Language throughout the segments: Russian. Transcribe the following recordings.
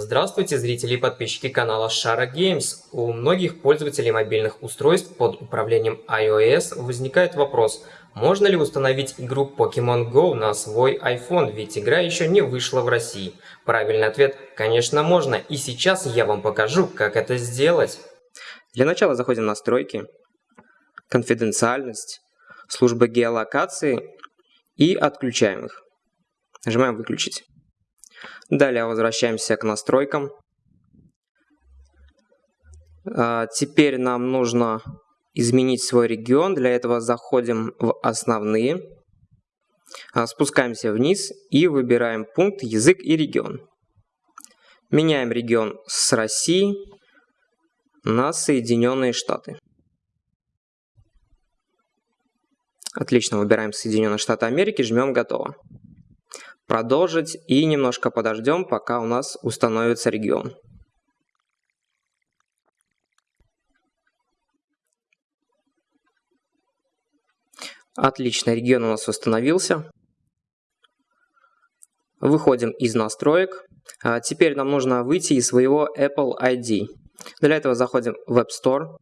Здравствуйте, зрители и подписчики канала Shara Games. У многих пользователей мобильных устройств под управлением iOS возникает вопрос, можно ли установить игру Pokemon Go на свой iPhone, ведь игра еще не вышла в России. Правильный ответ – конечно можно, и сейчас я вам покажу, как это сделать. Для начала заходим в настройки, конфиденциальность, служба геолокации и отключаем их. Нажимаем «Выключить». Далее возвращаемся к настройкам. А, теперь нам нужно изменить свой регион. Для этого заходим в основные, а, спускаемся вниз и выбираем пункт «Язык и регион». Меняем регион с России на Соединенные Штаты. Отлично, выбираем Соединенные Штаты Америки, жмем «Готово» продолжить и немножко подождем, пока у нас установится регион. Отлично, регион у нас установился. Выходим из настроек. А теперь нам нужно выйти из своего Apple ID. Для этого заходим в App Store.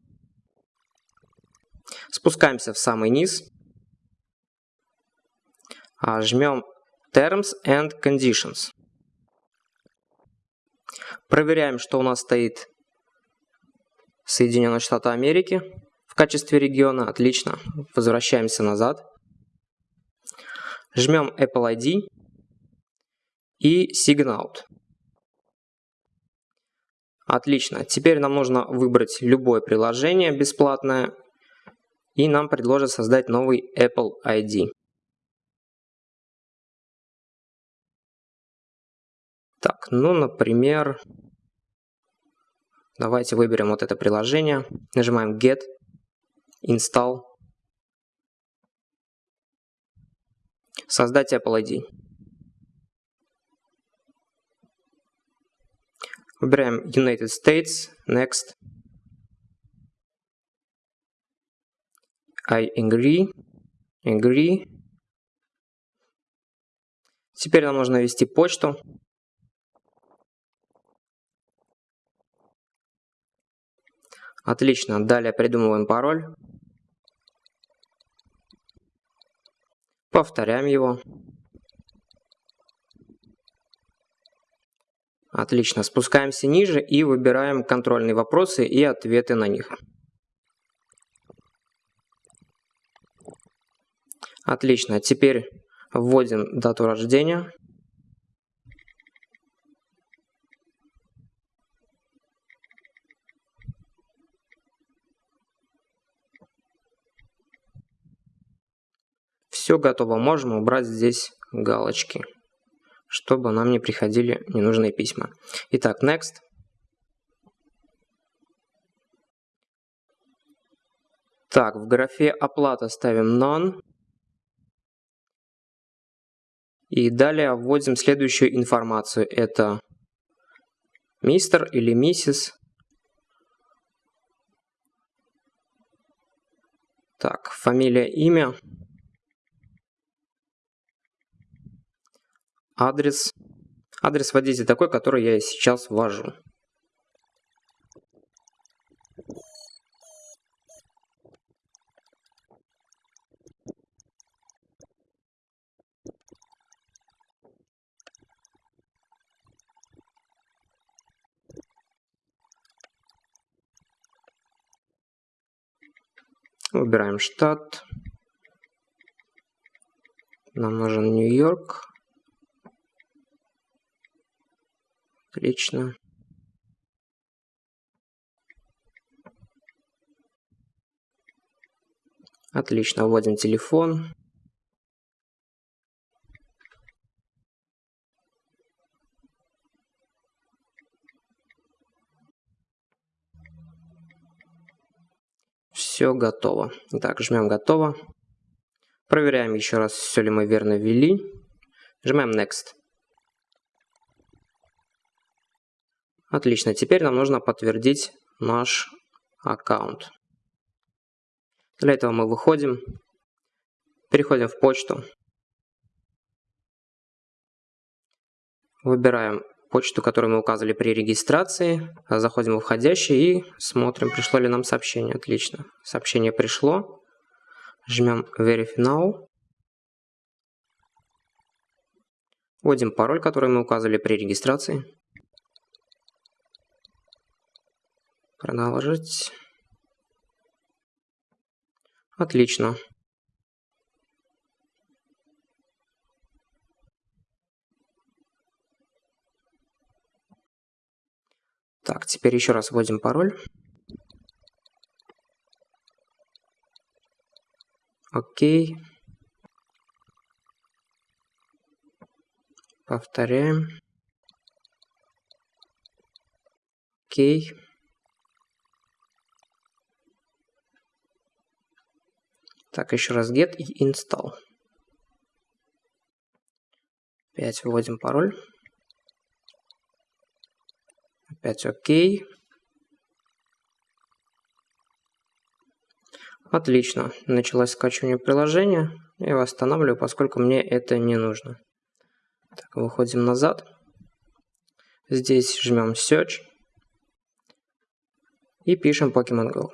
Спускаемся в самый низ. А, жмем Terms and Conditions. Проверяем, что у нас стоит Соединенные Штаты Америки в качестве региона. Отлично. Возвращаемся назад. Жмем Apple ID и Sign Out. Отлично. Теперь нам нужно выбрать любое приложение бесплатное, и нам предложат создать новый Apple ID. Так, ну, например, давайте выберем вот это приложение, нажимаем Get, Install, создать Apple ID. Выбираем United States, Next. I agree, agree. Теперь нам нужно ввести почту. Отлично. Далее придумываем пароль. Повторяем его. Отлично. Спускаемся ниже и выбираем контрольные вопросы и ответы на них. Отлично. Теперь вводим дату рождения. Все готово, можем убрать здесь галочки, чтобы нам не приходили ненужные письма. Итак, next. Так, в графе оплата ставим none. И далее вводим следующую информацию. Это мистер или миссис. Так, фамилия, имя. Адрес. Адрес вводите такой, который я сейчас ввожу. Выбираем штат. Нам нужен Нью-Йорк. Отлично. Отлично, вводим телефон. Все готово. Так, жмем готово. Проверяем еще раз, все ли мы верно ввели. Жмем Next. Отлично, теперь нам нужно подтвердить наш аккаунт. Для этого мы выходим, переходим в почту, выбираем почту, которую мы указывали при регистрации. Заходим в входящий и смотрим, пришло ли нам сообщение. Отлично. Сообщение пришло. Жмем Verify Now. Вводим пароль, который мы указывали при регистрации. Продолжить. Отлично. Так, теперь еще раз вводим пароль. Окей. Повторяем. Окей. Так, еще раз get и install. Опять вводим пароль. Опять ОК. Отлично. Началось скачивание приложения. Я восстанавливаю, поскольку мне это не нужно. Так, выходим назад. Здесь жмем Search. И пишем Pokemon Go.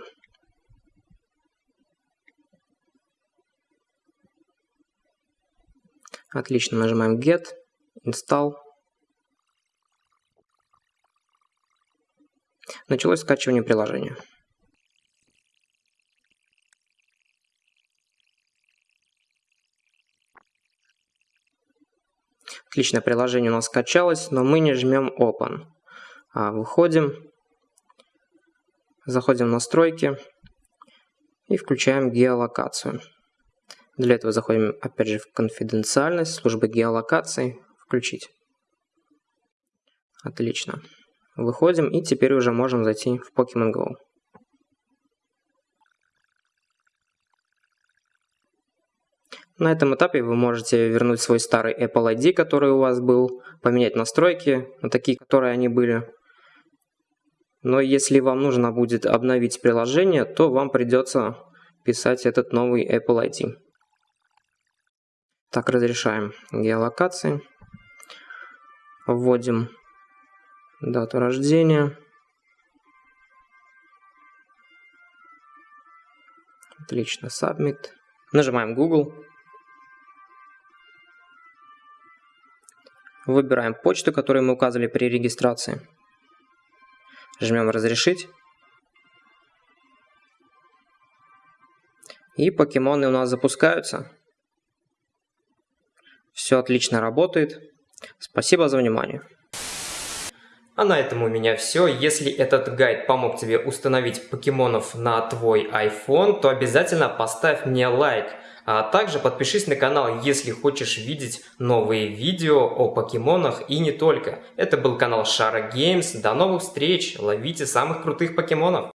Отлично, нажимаем Get, Install. Началось скачивание приложения. Отлично, приложение у нас скачалось, но мы не жмем Open. А, выходим, заходим в настройки и включаем геолокацию. Для этого заходим опять же в конфиденциальность, службы геолокации, включить. Отлично. Выходим и теперь уже можем зайти в Pokemon Go. На этом этапе вы можете вернуть свой старый Apple ID, который у вас был, поменять настройки на такие, которые они были. Но если вам нужно будет обновить приложение, то вам придется писать этот новый Apple ID. Так, разрешаем геолокации. Вводим дату рождения. Отлично, Submit. Нажимаем Google. Выбираем почту, которую мы указывали при регистрации. Жмем «Разрешить». И покемоны у нас запускаются. Все отлично работает. Спасибо за внимание. А на этом у меня все. Если этот гайд помог тебе установить покемонов на твой iPhone, то обязательно поставь мне лайк. А также подпишись на канал, если хочешь видеть новые видео о покемонах и не только. Это был канал Шара Games. До новых встреч, ловите самых крутых покемонов.